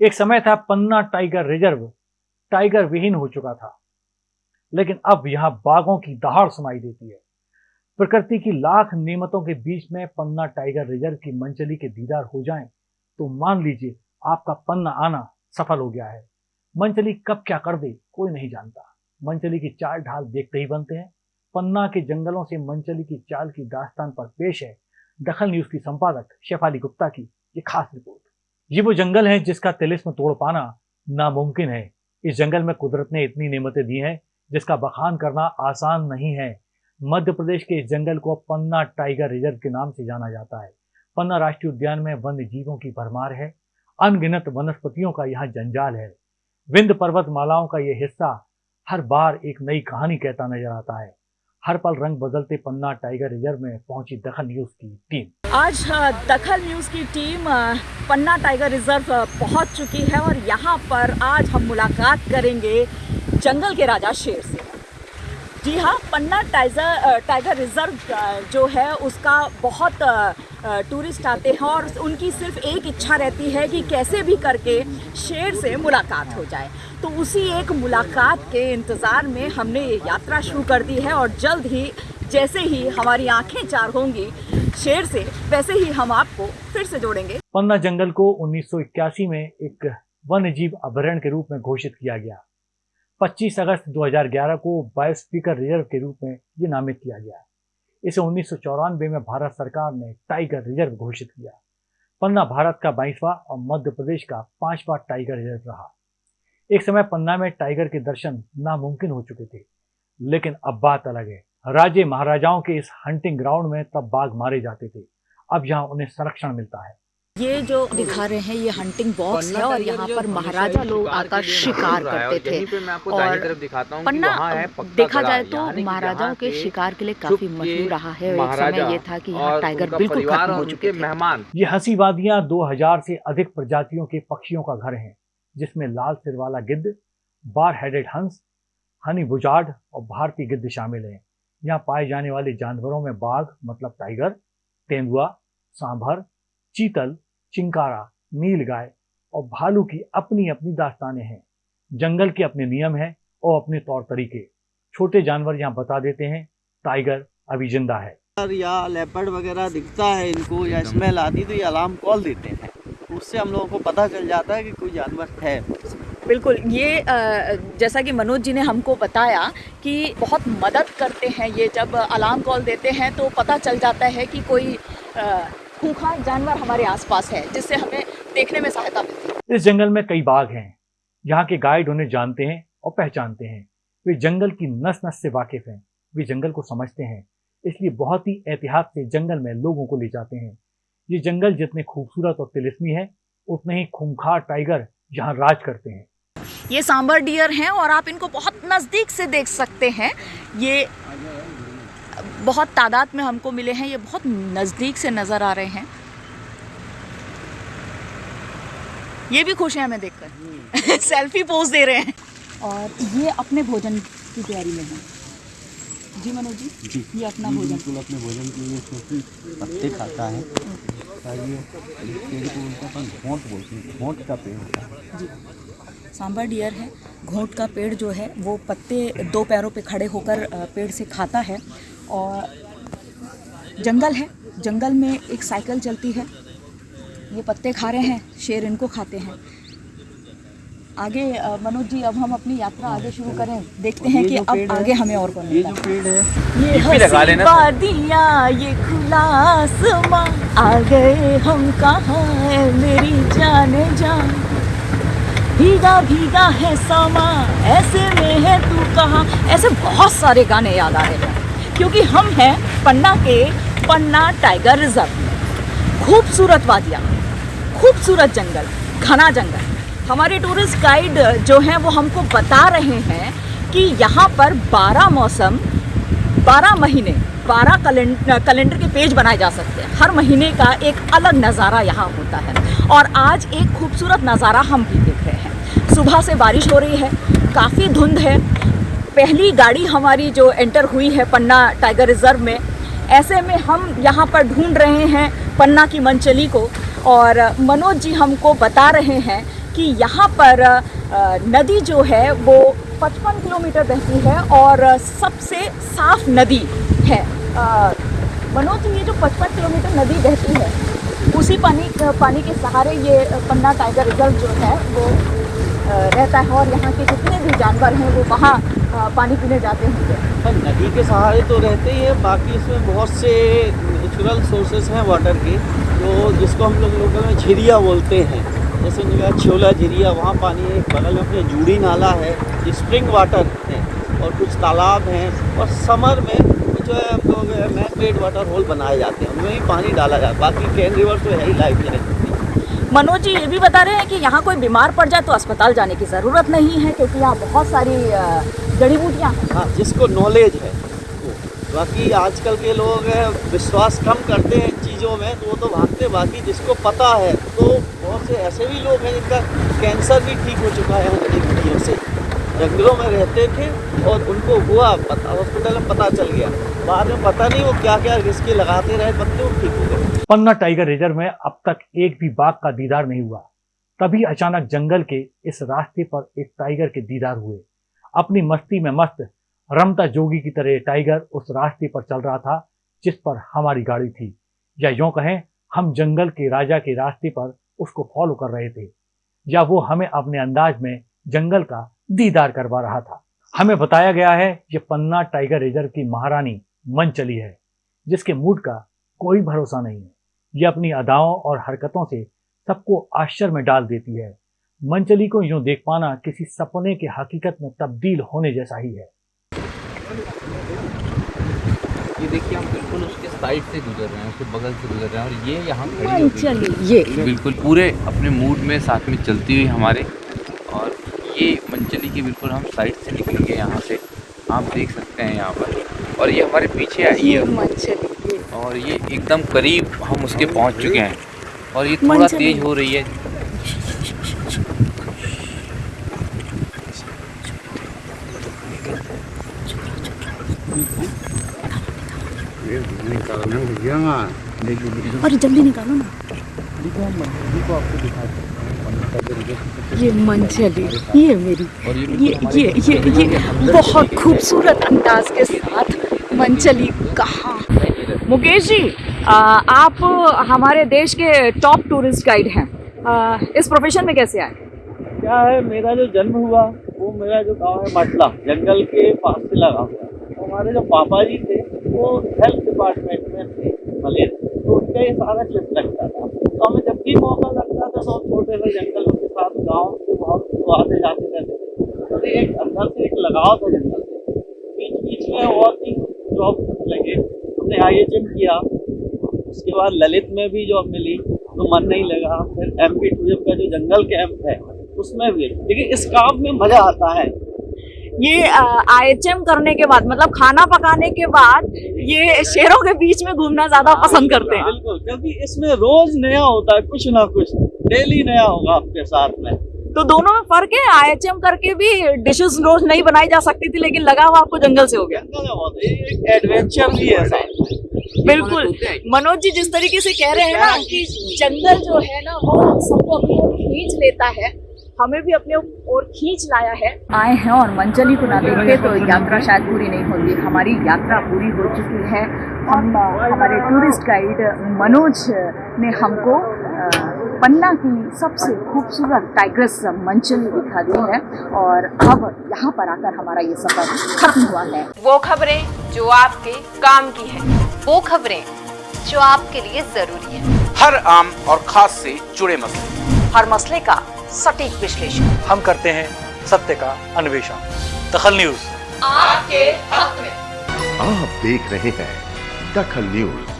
एक समय था पन्ना टाइगर रिज़र्व, टाइगर विहीन हो चुका था। लेकिन अब यहाँ बाघों की दहाड़ सुनाई देती है। प्रकृति की लाख नियमतों के बीच में पन्ना टाइगर रिज़र्व की मंचली के दीदार हो जाएँ तो मान लीजिए आपका पन्ना आना सफल हो गया है। मंचली कब क्या कर दे, कोई नहीं जानता। मंचली की चाल ढाल देखते ही बनते हैं। पन्ना के जंगलों से मंचली की चाल की दास्तान पर पेश है। दखल न्यूज़ की संपादक शेफाली गुप्ता की ये खास रिपोर्ट। ये वो जंगल है जिसका तिलिस्म तोड़ पाना नामुमकिन है। इस जंगल में कुदरत ने इतनी नेमतें दी हैं, जिसका बखान करना आसान नहीं है। मध्य प्रदेश के इस जंगल को पन्ना टाइगर रिज़र्व के नाम से जाना जाता है। पन्ना राष्ट्रीय उद्यान में वन्य जीवों की भरमार है। अनगिनत वनस्पतियों का यहाँ जंजाल है। विंध्य पर्वत मालाओं का यह हिस्सा हर बार एक नई कहानी कहता नज़र आता है। हर पल रंग बदलते पन्ना टाइगर रिज़र्व में पहुँची दखल न्यूज़ की टीम। आज दखल न्यूज़ की टीम पन्ना टाइगर रिज़र्व पहुँच चुकी है और यहाँ पर आज हम मुलाकात करेंगे जंगल के राजा शेर से। जी हाँ पन्ना टाइगर टाइगर रिज़र्व जो है, उसका बहुत टूरिस्ट आते हैं और उनकी सिर्फ़ एक इच्छा रहती है कि कैसे भी करके शेर से मुलाकात हो जाए। तो उसी एक मुलाकात के इंतज़ार में हमने ये यात्रा शुरू कर दी है और जल्द ही, जैसे ही हमारी आँखें चार होंगी शेर से, वैसे ही हम आपको फिर से जोड़ेंगे। पन्ना जंगल को उन्नीस सौ इक्यासी में एक वन्य जीव के रूप में घोषित किया गया। 25 अगस्त 2011 को बायोस्पीकर रिज़र्व के रूप में ये नामित किया गया। इसे उन्नीस सौ चौरानबे में भारत सरकार ने टाइगर रिज़र्व घोषित किया। पन्ना भारत का बाईसवा और मध्य प्रदेश का पांचवा टाइगर रिज़र्व रहा। एक समय पन्ना में टाइगर के दर्शन नामुमकिन हो चुके थे, लेकिन अब बात अलग है। राजे महाराजाओं के इस हंटिंग ग्राउंड में तब बाघ मारे जाते थे। अब यहाँ उन्हें संरक्षण मिलता है। ये जो दिखा रहे हैं ये हंटिंग बॉक्स है और यहाँ पर महाराजा लोग आकर शिकार करते थे। और पन्ना देखा जाए तो महाराजाओं के शिकार के लिए काफ़ी मशहूर रहा है। एक समय ये था कि यहाँ टाइगर बिल्कुल खत्म हो चुके मेहमान। ये हँसी वादियाँ 2000 से अधिक प्रजातियों के पक्षियों का घर है जिसमें लाल सिर वाला गिद्ध बार हेडेड हंस हनी बुजार्ड और भारतीय गिद्ध शामिल हैं। यहाँ पाए जाने वाले जानवरों में बाघ मतलब टाइगर तेंदुआ सांभर चीतल चिंकारा नील गाय और भालू की अपनी अपनी दास्तानें हैं। जंगल के अपने नियम हैं और अपने तौर तरीके। छोटे जानवर यहाँ बता देते हैं टाइगर अभी ज़िंदा है। या लेपर्ड वगैरह दिखता है इनको या स्मेल आती तो ये अलार्म कॉल देते हैं। उससे हम लोगों को पता चल जाता है कि कोई जानवर है। बिल्कुल ये जैसा कि मनोज जी ने हमको बताया कि बहुत मदद करते हैं ये जब अलार्म कॉल देते हैं तो पता चल जाता है कि कोई खूंखार जानवर हमारे आसपास है जिससे हमें देखने में सहायता मिलती है। इस जंगल में कई बाघ हैं यहाँ के गाइड उन्हें जानते हैं और पहचानते हैं। वे जंगल की नस नस से वाकिफ हैं। वे जंगल को समझते हैं इसलिए बहुत ही एहतियात से जंगल में लोगों को ले जाते हैं। ये जंगल जितने खूबसूरत और तिलिस्मी है उतने ही खूंखार टाइगर यहाँ राज करते हैं। ये सांबर डियर हैं और आप इनको बहुत नज़दीक से देख सकते हैं। ये बहुत तादाद में हमको मिले हैं ये बहुत नज़दीक से नज़र आ रहे हैं। ये भी खुश हैं हमें देखकर। सेल्फी पोज दे रहे हैं। और ये अपने भोजन की तैयारी में है। जी मनोज जी जी। ये अपना भोजन। बिल्कुल अपने भोजन के लिए पत्ते खाता है। ये पेड़ को उनका अपन घोंट बोलते हैं घोंट का पेड़ होता है। जी। सांबर डियर है घोंट का पेड़ जो है वो पत्ते दो पैरों पे खड़े होकर पेड़ से खाता है। और जंगल है। जंगल में एक साइकिल चलती है। ये पत्ते खा रहे हैं शेर इनको खाते हैं। आगे मनोज जी अब हम अपनी यात्रा आगे शुरू करें। देखते हैं कि अब आगे हमें और कौन ये जो पेड़ है ये वादिया ये खुला आसमां। आ गए हम कहाँ है मेरी जाने जान। भीगा भीगा है समा ऐसे में है तू कहाँ? ऐसे बहुत सारे गाने याद आ रहे हैं। क्योंकि हम हैं पन्ना के पन्ना टाइगर रिज़र्व में खूबसूरत वादियाँ, खूबसूरत जंगल, घना जंगल। हमारे टूरिस्ट गाइड जो हैं वो हमको बता रहे हैं कि यहाँ पर 12 मौसम 12 महीने 12 कैलेंडर कैलेंडर के पेज बनाए जा सकते हैं। हर महीने का एक अलग नज़ारा यहाँ होता है। और आज एक खूबसूरत नज़ारा हम भी देख रहे हैं। सुबह से बारिश हो रही है, काफ़ी धुंध है पहली गाड़ी हमारी जो एंटर हुई है पन्ना टाइगर रिज़र्व में ऐसे में हम यहाँ पर ढूंढ रहे हैं पन्ना की मनचली को। और मनोज जी हमको बता रहे हैं कि यहाँ पर नदी जो है वो 55 किलोमीटर बहती है और सबसे साफ़ नदी है। मनोज जी, ये जो 55 किलोमीटर नदी बहती है उसी पानी पानी के सहारे ये पन्ना टाइगर रिज़र्व जो है वो रहता है। और यहाँ के जितने भी जानवर हैं वो वहाँ पानी पीने जाते होंगे पर नदी के सहारे तो रहते ही है बाकी इसमें बहुत से नेचुरल सोर्सेस हैं वाटर के जो जिसको हम लोग लोकल में झिरिया बोलते हैं। जैसे उन्होंने छोला झिरिया वहाँ पानी है बगल में अपने जूड़ी नाला है स्प्रिंग वाटर है और कुछ तालाब हैं और समर में जो है हम लोग मैन मेड वाटर होल बनाए जाते हैं उनमें ही पानी डाला जाता है बाकी कैन रिवर तो है ही लाइफ में। मनोज जी ये भी बता रहे हैं कि यहाँ कोई बीमार पड़ जाए तो अस्पताल जाने की ज़रूरत नहीं है क्योंकि यहाँ बहुत सारी जड़ी बूटियाँ हाँ जिसको नॉलेज है। बाकी आजकल के लोग विश्वास कम करते हैं इन चीज़ों में तो वो तो भागते बाकी जिसको पता है तो बहुत से ऐसे भी लोग हैं जिनका कैंसर भी ठीक हो चुका है उन जड़ीबूटियों से। जंगलों में रहते थे और उनको हुआ पता हॉस्पिटल में पता चल गया। बाद में पता नहीं वो क्या क्या रिस्क लगाते रहे बच्चे वो ठीक हो गए। पन्ना टाइगर रिज़र्व में अब तक एक भी बाघ का दीदार नहीं हुआ। तभी अचानक जंगल के इस रास्ते पर एक टाइगर के दीदार हुए। अपनी मस्ती में मस्त रमता जोगी की तरह टाइगर उस रास्ते पर चल रहा था, जिस पर हमारी गाड़ी थी। या यूँ कहें, हम जंगल के राजा के रास्ते पर उसको फॉलो कर रहे थे। या वो हमें अपने अंदाज में जंगल का दीदार करवा रहा था। हमें बताया गया है, ये पन्ना टाइगर रिज़र्व की महारानी मन चली है, जिसके मूड का कोई भरोसा नहीं है। ये अपनी अदाओं और हरकतों से सबको आश्चर्य में डाल देती है। मंचली को यूँ देख पाना किसी सपने के हकीकत में तब्दील होने जैसा ही है। ये देखिए हम बिल्कुल उसके साइड से गुजर रहे हैं उसके बगल से गुजर रहे हैं और ये यहाँ खड़ी हो चलिए ये। बिल्कुल पूरे अपने मूड में साथ में चलती हुई हमारे। और ये मंचली की बिल्कुल हम साइड से निकलेंगे यहाँ से। आप देख सकते हैं यहाँ पर। और ये हमारे पीछे आई है। और ये एकदम करीब हम उसके पहुँच चुके हैं। और ये थोड़ा तेज हो रही है। अरे जल्दी निकालो ना ये मंचली ये मेरी ये ये ये ये ये बहुत खूबसूरत अंदाज के साथ मंचली कहाँ मुकेश जी आप हमारे देश के टॉप टूरिस्ट गाइड हैं। इस प्रोफेशन में कैसे आए? क्या है, मेरा जो जन्म हुआ, वो मेरा जो गाँव है, मटला, जंगल के पास से लगा हुआ हमारे जो पापा जी थे, वो हेल्थ डिपार्टमेंट में थे मलेर तो उनका ये सारा ट्रिप लगता था। तो हमें जब भी मौका लगता था तो हम छोटे से जंगलों के साथ, गाँव से बहुत आते जाते रहते थे। तो एक अंदर से एक लगाव था जंगल से बीच बीच में और भी जॉब लगे। हमने आई किया। उसके बाद ललित में भी जॉब मिली। तो मन नहीं लगा। फिर एम पी का जो जंगल कैंप है, उसमें भी। लेकिन इस काम में मज़ा आता है। ये आईएचएम करने के बाद मतलब खाना पकाने के बाद ये शेरों के बीच में घूमना ज़्यादा पसंद करते हैं। बिल्कुल क्योंकि इसमें रोज नया होता है कुछ ना कुछ डेली नया होगा आपके साथ में। तो दोनों में फ़र्क है? आईएचएम करके भी डिशेस रोज नहीं बनाई जा सकती थी लेकिन लगा हुआ आपको जंगल से हो गया। है, एडवेंचर भी है बिल्कुल। मनोज जी जिस तरीके से कह रहे हैं ना कि जंगल जो है ना वो सबको अपनी खींच लेता है। हमें भी अपने ओर खींच लाया है। आए हैं और मंचली को ना देखते तो यात्रा शायद पूरी नहीं होती हमारी यात्रा पूरी हो चुकी है। हम हमारे टूरिस्ट गाइड मनोज ने हमको पन्ना की सबसे खूबसूरत टाइग्रेस मंचली दिखा दी है। और अब यहाँ पर आकर हमारा ये सफ़र खत्म हुआ है। वो खबरें जो आपके काम की है वो खबरें जो आपके लिए ज़रूरी है। हर आम और खास से जुड़े मसले। हर मसले का सटीक विश्लेषण। हम करते हैं सत्य का अन्वेषण। दखल न्यूज़। आपके हक में। आप देख रहे हैं दखल न्यूज़।